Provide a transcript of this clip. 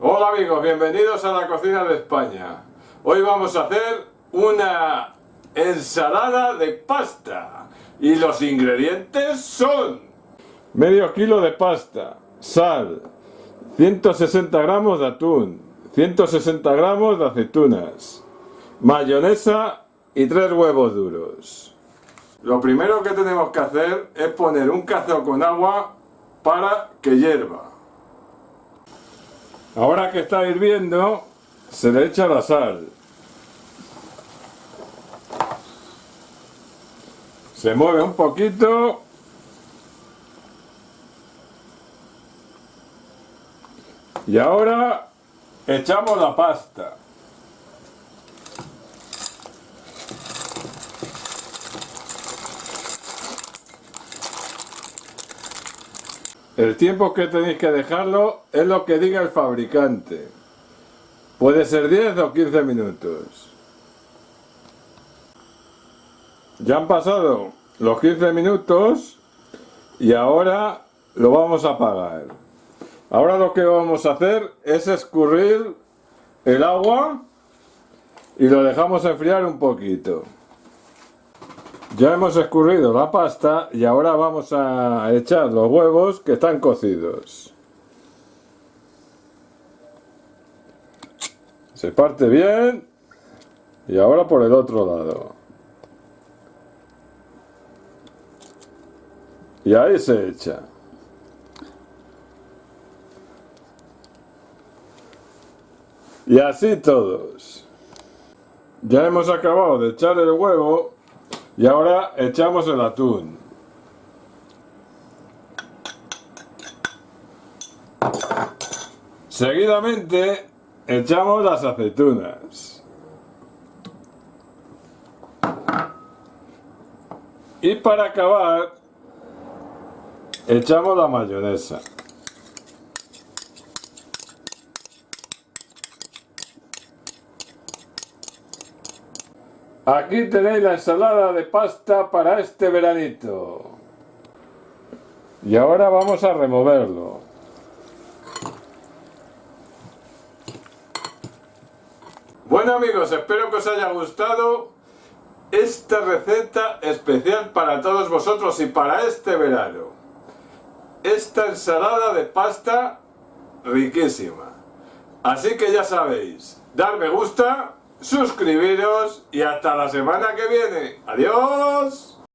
Hola amigos, bienvenidos a la cocina de España. Hoy vamos a hacer una ensalada de pasta. Y los ingredientes son... Medio kilo de pasta, sal, 160 gramos de atún, 160 gramos de aceitunas, mayonesa y tres huevos duros. Lo primero que tenemos que hacer es poner un cazo con agua para que hierva. Ahora que está hirviendo, se le echa la sal. Se mueve un poquito. Y ahora echamos la pasta. El tiempo que tenéis que dejarlo es lo que diga el fabricante. Puede ser 10 o 15 minutos. Ya han pasado los 15 minutos y ahora lo vamos a apagar. Ahora lo que vamos a hacer es escurrir el agua y lo dejamos enfriar un poquito. Ya hemos escurrido la pasta y ahora vamos a echar los huevos que están cocidos. Se parte bien y ahora por el otro lado. Y ahí se echa. Y así todos. Ya hemos acabado de echar el huevo y ahora echamos el atún. Seguidamente echamos las aceitunas. Y para acabar echamos la mayonesa. Aquí tenéis la ensalada de pasta para este veranito. Y ahora vamos a removerlo. Bueno amigos, espero que os haya gustado esta receta especial para todos vosotros y para este verano. Esta ensalada de pasta riquísima. Así que ya sabéis, dar me gusta suscribiros y hasta la semana que viene. ¡Adiós!